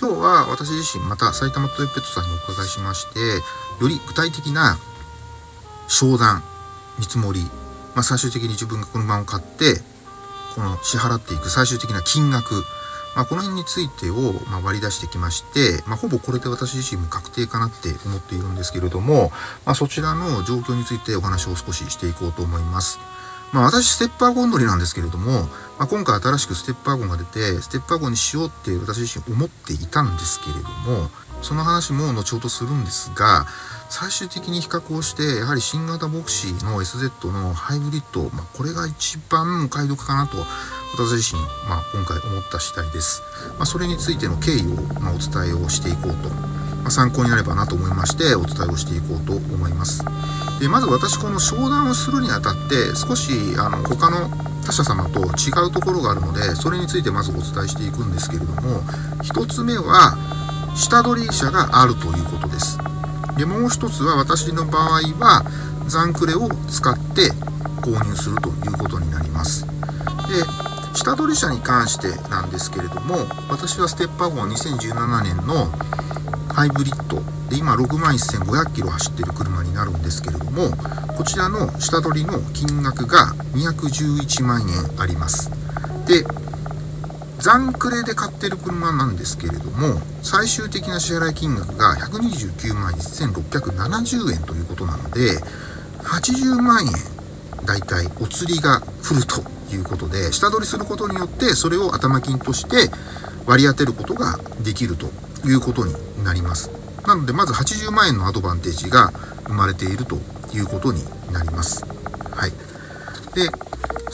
今日は私自身また埼玉トヨペットさんにお伺いしましてより具体的な商談見積もり、まあ、最終的に自分がこの車を買ってこの支払っていく最終的な金額まあ、この辺についてを、ま割り出してきまして、まあ、ほぼこれで私自身も確定かなって思っているんですけれども、ま、そちらの状況についてお話を少ししていこうと思います。まあ、私、ステッパーゴン乗りなんですけれども、まあ、今回新しくステッパーゴンが出て、ステッパーゴンにしようって私自身思っていたんですけれども、その話も後ほどするんですが、最終的に比較をして、やはり新型ボクシーの SZ のハイブリッド、まあ、これが一番お買い得かなと、私自身、まあ、今回思った次第です。まあ、それについての経緯を、まあ、お伝えをしていこうと、まあ、参考になればなと思いまして、お伝えをしていこうと思います。で、まず私、この商談をするにあたって、少し、あの、他の他社様と違うところがあるので、それについてまずお伝えしていくんですけれども、一つ目は、下取り車があるということです。でもう一つは私の場合は残クレを使って購入するということになります。で下取り車に関してなんですけれども私はステッパーゴン2017年のハイブリッドで今6万1500キロ走ってる車になるんですけれどもこちらの下取りの金額が211万円あります。で残クレで買ってる車なんですけれども、最終的な支払い金額が129万1670円ということなので、80万円、だいたいお釣りが来るということで、下取りすることによって、それを頭金として割り当てることができると。いうことになります。なので、まず80万円のアドバンテージが生まれているということになります。はい。で、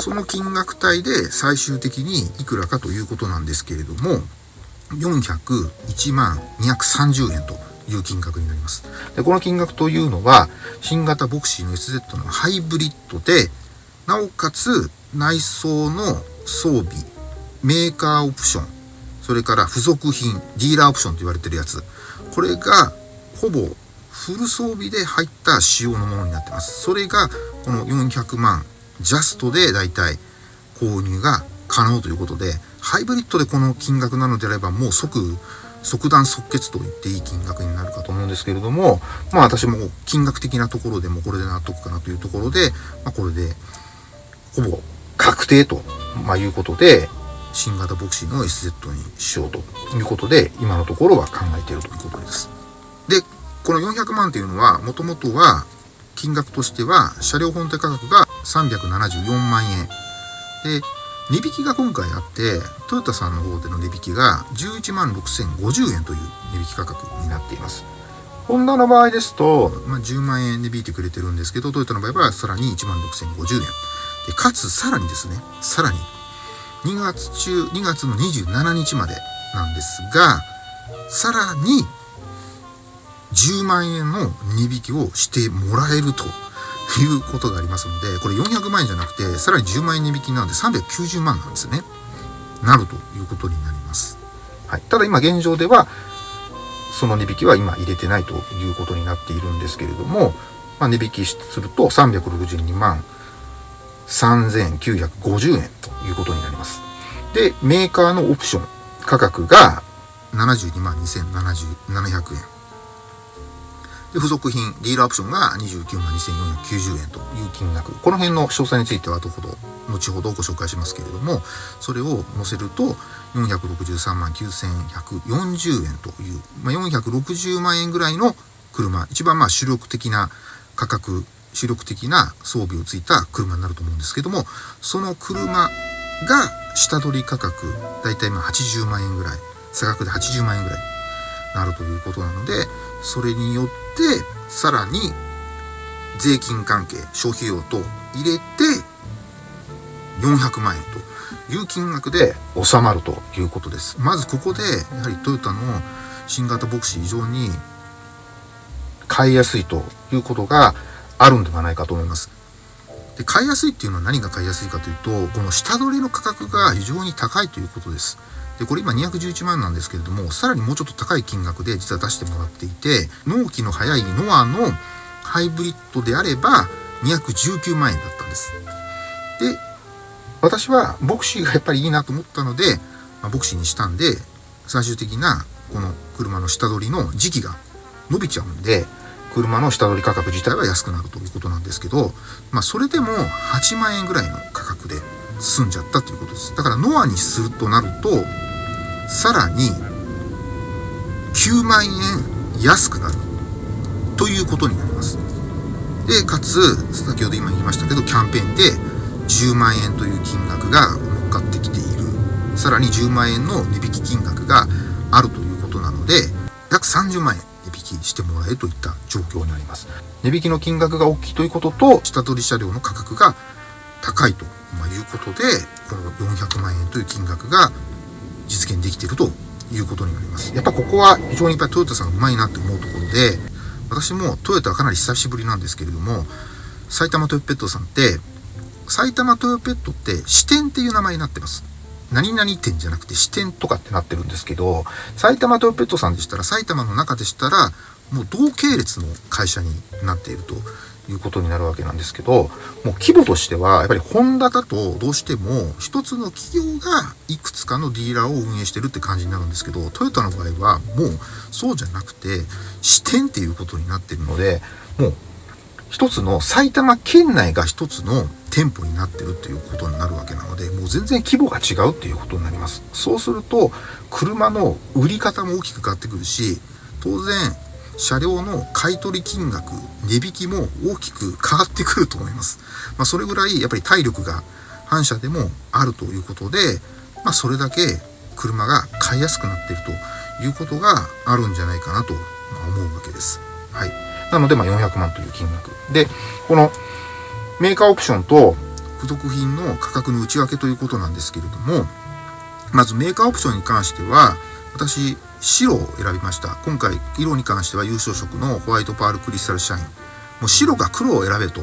その金額帯で最終的にいくらかということなんですけれども、401万230円という金額になります。でこの金額というのは、新型ボクシーの SZ のハイブリッドで、なおかつ内装の装備、メーカーオプション、それから付属品、ディーラーオプションと言われてるやつ、これがほぼフル装備で入った仕様のものになってます。それがこの400万ジャストでだいたい購入が可能ということで、ハイブリッドでこの金額なのであればもう即、即断即決と言っていい金額になるかと思うんですけれども、まあ私も金額的なところでもこれで納得かなというところで、まあこれでほぼ確定と、まあ、いうことで、新型ボクシーの SZ にしようということで、今のところは考えているということです。で、この400万というのは、もともとは金額としては車両本体価格が374万円。で、値引きが今回あって、トヨタさんの方での値引きが11万6050円という値引き価格になっています。ホンダの場合ですと、まあ、10万円値引いてくれてるんですけど、トヨタの場合はさらに1万6050円。で、かつさらにですね、さらに2月中、2月の27日までなんですが、さらに10万円の値引きをしてもらえるということがありますので、これ400万円じゃなくて、さらに10万円値引きなんで390万なんですね。なるということになります。はい。ただ今現状では、その値引きは今入れてないということになっているんですけれども、まあ、値引きすると362万3950円ということになります。で、メーカーのオプション価格が72万2700円。で、付属品、ディーラーオプションが29万2490円という金額。この辺の詳細については後ほど、後ほどご紹介しますけれども、それを載せると、463万9140円という、まあ、460万円ぐらいの車、一番まあ主力的な価格、主力的な装備をついた車になると思うんですけども、その車が下取り価格、だいたいま80万円ぐらい、差額で80万円ぐらいなるということなので、それによってさらに税金関係消費用と入れて400万円という金額で収まるということです。まずここでやはりトヨタの新型ボクシー非常に買いやすいということがあるんではないかと思います。で買いやすいっていうのは何が買いやすいかというとこの下取りの価格が非常に高いということです。で、これ今211万なんですけれども、さらにもうちょっと高い金額で実は出してもらっていて、納期の早いノアのハイブリッドであれば219万円だったんです。で、私はボクシーがやっぱりいいなと思ったので、まあ、ボクシーにしたんで、最終的なこの車の下取りの時期が伸びちゃうんで車の下取り価格自体は安くなるということなんですけど、まあ、それでも8万円ぐらいの価格で済んじゃったということです。だからノアにするとなるとさらに9万円安くなるということになります。でかつ先ほど今言いましたけどキャンペーンで10万円という金額が乗っかってきている。さらに10万円の値引き金額があるということなので約30万円。引してもらえるといった状況になります。値引きの金額が大きいということと下取り車両の価格が高いということでこの400万円という金額が実現できているということになります。やっぱここは非常にやっぱりトヨタさんがうまいなって思うところで私もトヨタはかなり久しぶりなんですけれども埼玉トヨペットさんって埼玉トヨペットって支店っていう名前になってます。何々店じゃなくて支店とかってなってるんですけど埼玉トヨペットさんでしたら埼玉の中でしたらもう同系列の会社になっているということになるわけなんですけどもう規模としてはやっぱりホンダだとどうしても一つの企業がいくつかのディーラーを運営してるって感じになるんですけどトヨタの場合はもうそうじゃなくて支店っていうことになってるのでもう一つの埼玉県内が一つの店舗になってるっていうことになるわけなのでもう全然規模が違うっていうことになります。そうすると車の売り方も大きく変わってくるし当然車両の買取金額値引きも大きく変わってくると思います、まあ、それぐらいやっぱり体力が反射でもあるということで、まあ、それだけ車が買いやすくなっているということがあるんじゃないかなと思うわけです。はい、なので、まあ、400万という金額。でこのメーカーオプションと付属品の価格の内訳ということなんですけれどもまずメーカーオプションに関しては私白を選びました。今回色に関しては優勝色のホワイトパールクリスタルシャイン。もう白か黒を選べと。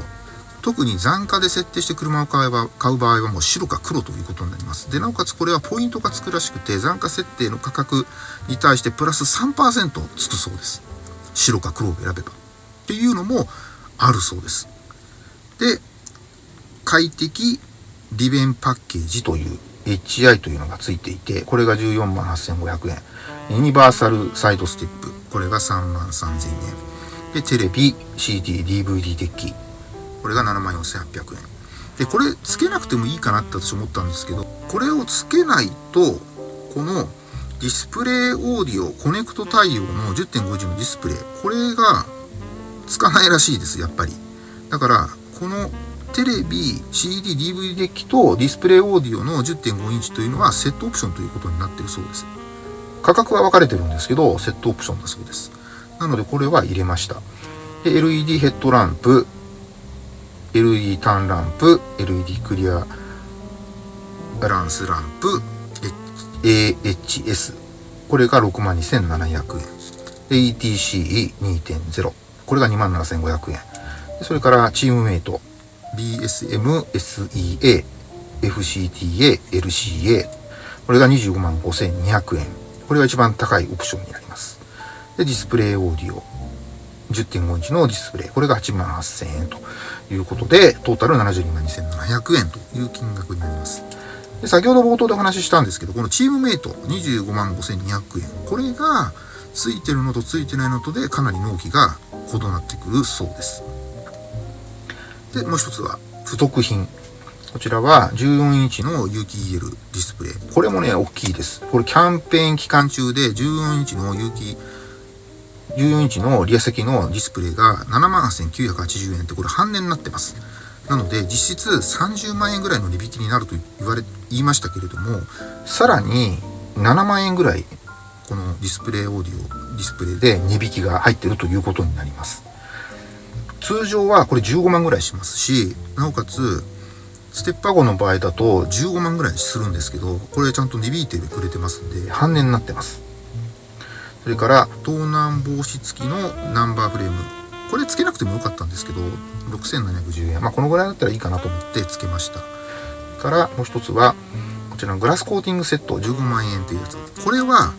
特に残価で設定して車を買えば買う場合はもう白か黒ということになります。でなおかつこれはポイントがつくらしくて残価設定の価格に対してプラス3%つくそうです。白か黒を選べばっていうのもあるそうですで快適利便パッケージという HI というのがついていてこれが14万8500円ユニバーサルサイドステップ。これが3万3000円。で、テレビ、CD、DVD デッキ。これが7万4800円。で、これ付けなくてもいいかなって私思ったんですけど、これを付けないと、このディスプレイオーディオコネクト対応の10.5インチのディスプレイ、これがつかないらしいです、やっぱり。だから、このテレビ、CD、DVD デッキとディスプレイオーディオの10.5インチというのはセットオプションということになってるそうです。価格は分かれてるんですけど、セットオプションだそうです。なのでこれは入れました。で、LED ヘッドランプ、LED ターンランプ、LED クリアバランスランプ、AHS。これが62,700円。ATC2.0。これが27,500円。それからチームメイト、BSM、SEA、FCTA、LCA。これが255,200円。これが一番高いオプションになります。で、ディスプレイオーディオ。10.5インチのディスプレイ。これが88,000円ということで、トータル72万2700円という金額になります。で先ほど冒頭でお話ししたんですけど、このチームメイト25 5200円。これが、ついてるのとついてないのとでかなり納期が異なってくるそうです。で、もう一つは、付属品。こちらは14インチの有機 EL ディスプレイ。これもね、大きいです。これキャンペーン期間中で14インチの有機、14インチのリア席のディスプレイが78,980円ってこれ半値になってます。なので実質30万円ぐらいの値引きになると言われ、言いましたけれども、さらに7万円ぐらいこのディスプレイオーディオ、ディスプレイで値引きが入ってるということになります。通常はこれ15万ぐらいしますし、なおかつステップワゴの場合だと15万ぐらいするんですけど、これちゃんと値引いてくれてますんで、半値になってます。それから、盗難防止付きのナンバーフレーム。これ付けなくてもよかったんですけど、6710円。まあ、このぐらいだったらいいかなと思って付けました。から、もう一つは、こちらのグラスコーティングセット15万円というやつ。これは、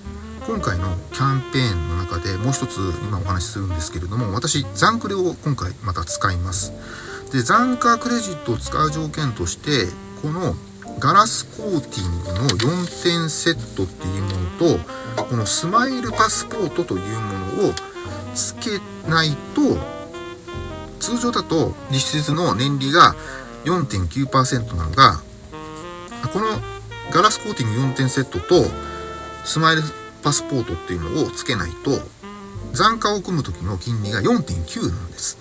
今回のキャンペーンの中でもう一つ今お話しするんですけれども、私、ザンクレを今回また使います。で残価クレジットを使う条件としてこのガラスコーティングの4点セットっていうものとこのスマイルパスポートというものをつけないと通常だと実質の年利が4.9%なのがこのガラスコーティング4点セットとスマイルパスポートっていうのをつけないと残価を組む時の金利が4.9なんです。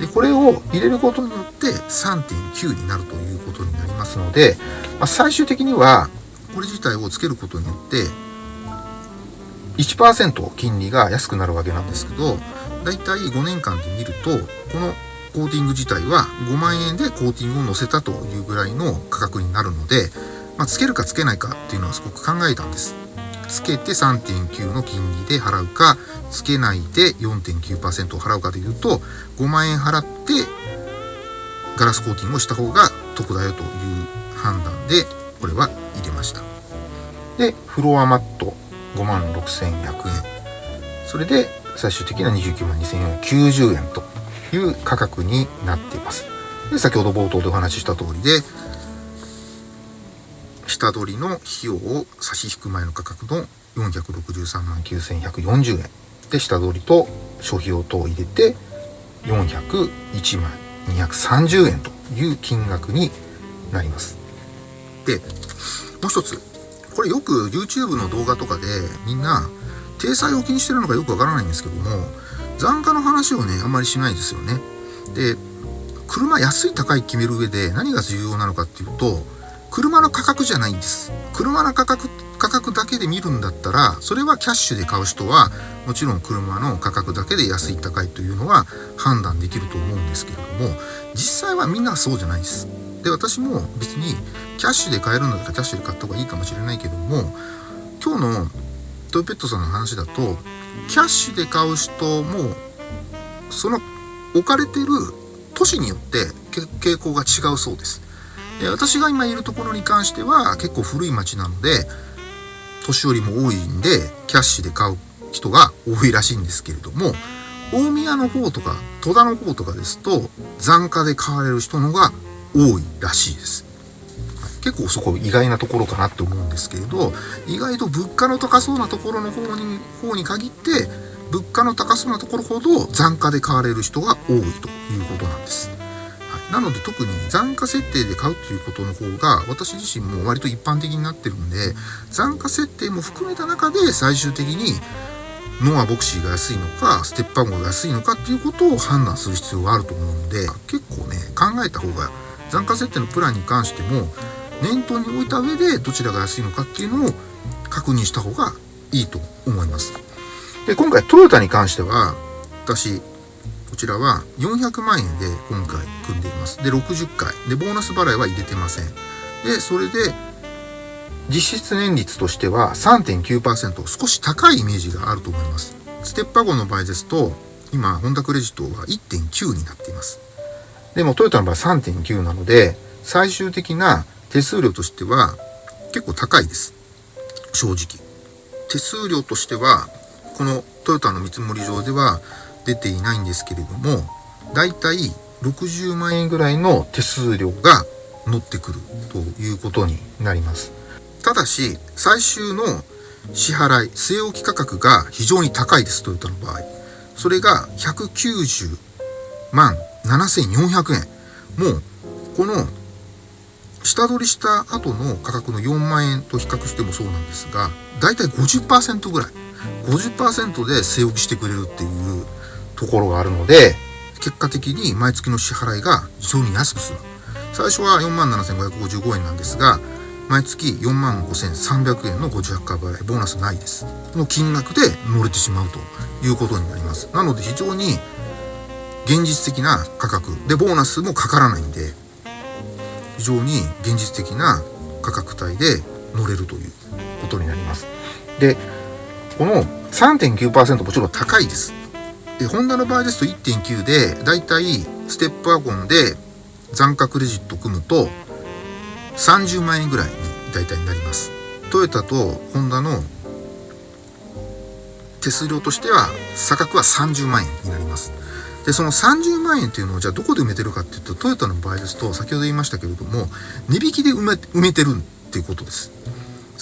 でこれを入れることによって3.9になるということになりますので、まあ、最終的にはこれ自体をつけることによって1%金利が安くなるわけなんですけどだいたい5年間で見るとこのコーティング自体は5万円でコーティングを乗せたというぐらいの価格になるので、まあ、つけるかつけないかっていうのはすごく考えたんです。つけて3.9の金利で払うかつけないで4.9%を払うかというと5万円払ってガラスコーティングをした方が得だよという判断でこれは入れました。でフロアマット5万6100円。それで最終的な29万2490円という価格になっています。で先ほど冒頭でお話しした通りで下取りの費用を差し引く前の価格の463万9140円で下取りと諸費用等を入れて401万230円という金額になります。で、もう一つ。これよく YouTube の動画とかでみんな体裁を気にしてるのかよくわからないんですけども残価の話をねあんまりしないですよね。で車安い高い決める上で何が重要なのかっていうと車の価格じゃないんです。車の価格価格だけで見るんだったらそれはキャッシュで買う人はもちろん車の価格だけで安い高いというのは判断できると思うんですけれども実際はみんなそうじゃないです。で私も別にキャッシュで買えるんだったらキャッシュで買った方がいいかもしれないけども今日のトヨペットさんの話だとキャッシュで買う人もその置かれてる都市によって傾向が違うそうです。で私が今いるところに関しては結構古い町なので年寄りも多いんでキャッシュで買う人が多いらしいんですけれども大宮の方とか戸田の方とかですと残価で買われる人のが多いらしいです。結構そこ意外なところかなって思うんですけれど意外と物価の高そうなところの方に方に限って物価の高そうなところほど残価で買われる人が多いということなんです。なので特に残価設定で買うということの方が私自身も割と一般的になってるんで残価設定も含めた中で最終的にノアボクシーが安いのかステップワゴが安いのかっていうことを判断する必要があると思うので結構ね考えた方が残価設定のプランに関しても念頭に置いた上でどちらが安いのかっていうのを確認した方がいいと思います。で今回トヨタに関しては私こちらは400万円で今回組んでいます。で、60回。で、ボーナス払いは入れてません。で、それで、実質年率としては3.9%少し高いイメージがあると思います。ステップワゴンの場合ですと、今、ホンダクレジットは1.9になっています。でもトヨタの場合3.9なので、最終的な手数料としては結構高いです。正直。手数料としては、このトヨタの見積もり上では出ていないんですけれども、だいたい60万円ぐらいの手数料が乗ってくるということになります。ただし、最終の支払い、据え置き価格が非常に高いです、トヨタの場合。それが190万7400円。もう、この下取りした後の価格の4万円と比較してもそうなんですが、だいたい50%ぐらい。50%で据え置きしてくれるっていうところがあるので、結果的に毎月の支払いが非常に安く済む。最初は47,555円なんですが、毎月45,300円の58回払い、ボーナスないです。の金額で乗れてしまうということになります。なので非常に現実的な価格で、ボーナスもかからないんで、非常に現実的な価格帯で乗れるということになります。で、この3.9%もちろん高いです。で、ホンダの場合ですと1.9で、だいたいステップワゴンで残価クレジット組むと30万円ぐらいに大体になります。トヨタとホンダの手数料としては差額は30万円になります。でその30万円っていうのをじゃあどこで埋めてるかっていうとトヨタの場合ですと先ほど言いましたけれども値引きで埋め埋めてるっていうことです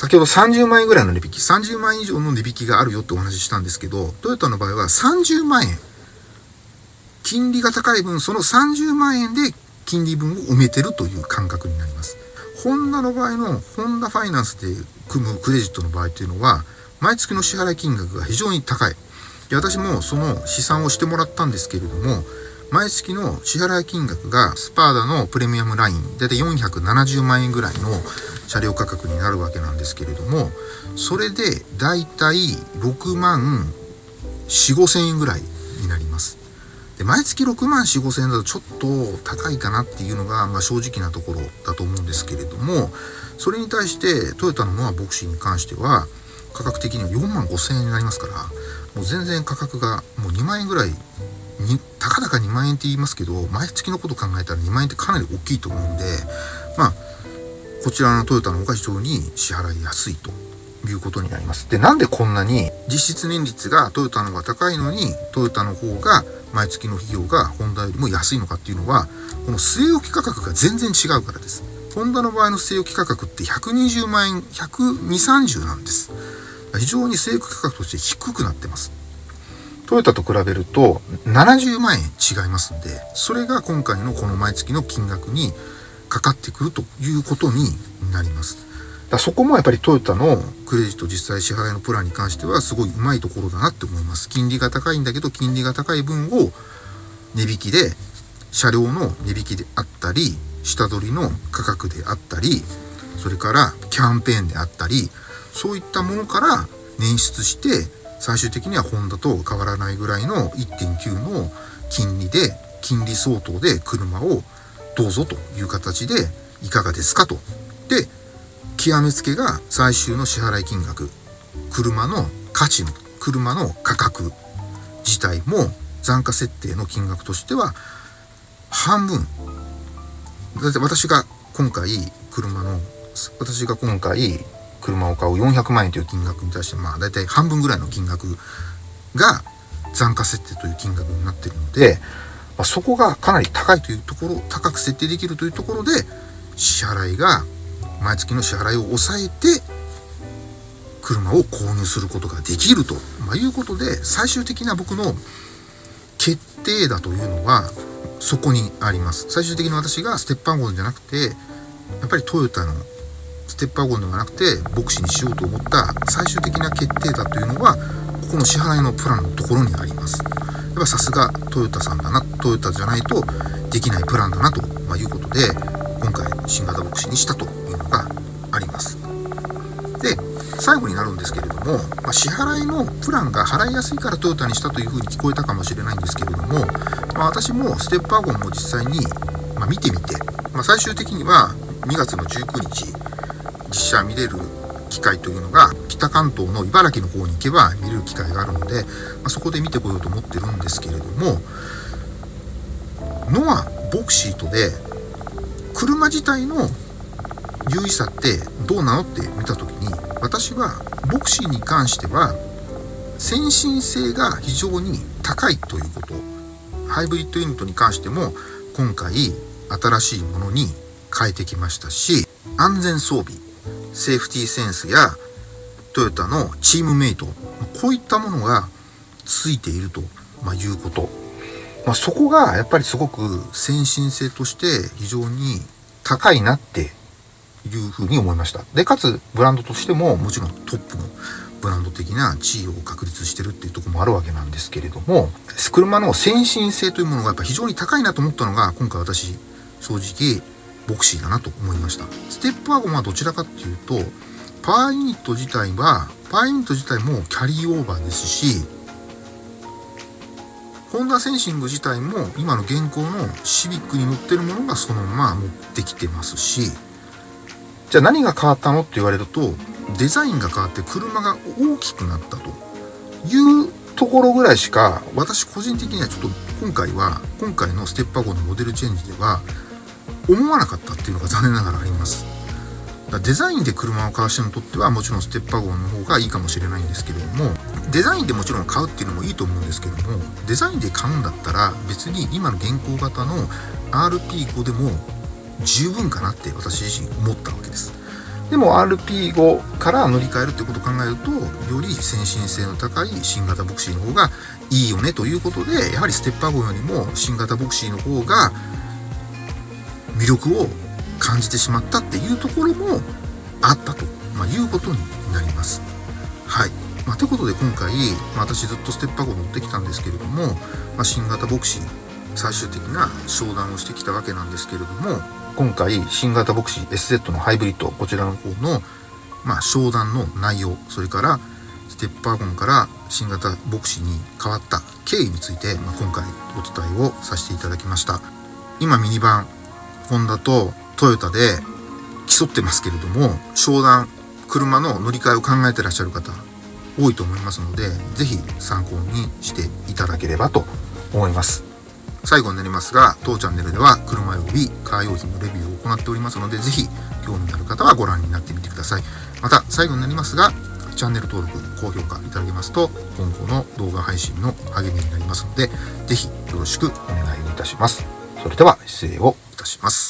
先ほど30万円ぐらいの値引き30万円以上の値引きがあるよってお話ししたんですけどトヨタの場合は30万円金利が高い分その30万円で金利分を埋めてるという感覚になります。ホンダの場合のホンダファイナンスで組むクレジットの場合っていうのは毎月の支払い金額が非常に高い。で私もその試算をしてもらったんですけれども毎月の支払い金額がスパーダのプレミアムライン大体470万円ぐらいの車両価格になるわけなんですけれどもそれで大体6万4 5千円ぐらいになります。で毎月6万4 5千円だとちょっと高いかなっていうのが、まあ、正直なところだと思うんですけれどもそれに対してトヨタのノアボクシーに関しては価格的には4万5千円になりますからもう全然価格がもう2万円ぐらいたかだか2万円って言いますけど毎月のこと考えたら2万円ってかなり大きいと思うんでまあこちらのトヨタの方が非常に支払いやすいということになります。で、なんでこんなに実質年率がトヨタの方が高いのにトヨタの方が毎月の費用がホンダよりも安いのかっていうのはこの据え置き価格が全然違うからです。ホンダの場合の据え置き価格って120万円、120、30なんです。非常に生育価格として低くなってます。トヨタと比べると70万円違いますんで、それが今回のこの毎月の金額にかかってくるということになります。だそこもやっぱりトヨタのクレジット実際支払いのプランに関してはすごいうまいところだなって思います。金利が高いんだけど金利が高い分を値引きで車両の値引きであったり下取りの価格であったりそれからキャンペーンであったりそういったものから捻出して最終的にはホンダと変わらないぐらいの1.9の金利で金利相当で車をどうぞという形でいかがですかと。で極めつけが最終の支払い金額車の価値の車の価格自体も残価設定の金額としては半分だって私が今回車の私が今回車を買う400万円という金額に対してまあ大体半分ぐらいの金額が残価設定という金額になっているので、まあ、そこがかなり高いというところ高く設定できるというところで支払いが毎月の支払いを抑えて車を購入することができると、まあ、いうことで最終的な僕の決定だというのはそこにあります。最終的に私がステップワゴンじゃなくてやっぱりトヨタのステップワゴンではなくてボクシーにしようと思った最終的な決定だというのはここの支払いのプランのところにあります。やっぱさすがトヨタさんだなトヨタじゃないとできないプランだなと、まいうことで今回新型ボクシーにしたというのがあります。で最後になるんですけれども、まあ、支払いのプランが払いやすいからトヨタにしたというふうに聞こえたかもしれないんですけれども、まあ、私もステップワゴンも実際に、ま見てみて、まあ、最終的には2月の19日実写見れる機会というのが北関東の茨城の方に行けば見れる機会があるので、まあ、そこで見てこようと思ってるんですけれどもノアボクシートで車自体の優位さってどうなのって見た時に私はボクシーに関しては先進性が非常に高いということハイブリッドユニットに関しても今回新しいものに変えてきましたし安全装備。セーフティーセンスやトヨタのチームメイトこういったものがついていると、まいうこと、まあ、そこがやっぱりすごく先進性として非常に高いなっていうふうに思いました。で、かつブランドとしてももちろんトップのブランド的な地位を確立してるっていうとこもあるわけなんですけれども、車の先進性というものがやっぱ非常に高いなと思ったのが、今回私、正直、ボクシーだなと思いました。ステップワゴンはどちらかっていうと、パワーユニット自体は、パワーユニット自体もキャリーオーバーですし、ホンダセンシング自体も今の現行のシビックに乗ってるものがそのまま持ってきてますし、じゃあ何が変わったのって言われると、デザインが変わって車が大きくなったというところぐらいしか、私個人的にはちょっと今回は、今回のステップワゴンのモデルチェンジでは、思わなかったっていうのが残念ながらあります。デザインで車を買う人にとってはもちろんステップワゴンの方がいいかもしれないんですけれどもデザインでもちろん買うっていうのもいいと思うんですけどもデザインで買うんだったら別に今の現行型の RP5 でも十分かなって私自身思ったわけですでも RP5 から乗り換えるってことを考えるとより先進性の高い新型ボクシーの方がいいよねということでやはりステップワゴンよりも新型ボクシーの方が魅力を感じてしまったっていうところもあったと、ま、いうことになります。はい。まあ、ということで今回、まあ、私ずっとステップワゴン乗ってきたんですけれども、まあ、新型ボクシー最終的な商談をしてきたわけなんですけれども今回新型ボクシー SZ のハイブリッドこちらの方の、まあ、商談の内容それからステップワゴンから新型ボクシーに変わった経緯について、まあ、今回お伝えをさせていただきました今ミニバンホンダとトヨタで競ってますけれども商談車の乗り換えを考えてらっしゃる方多いと思いますので是非参考にしていただければと思います。最後になりますが当チャンネルでは車及びカー用品のレビューを行っておりますので是非興味のある方はご覧になってみてください。また最後になりますがチャンネル登録高評価いただけますと今後の動画配信の励みになりますので是非よろしくお願いいたします。それでは失礼を。たします。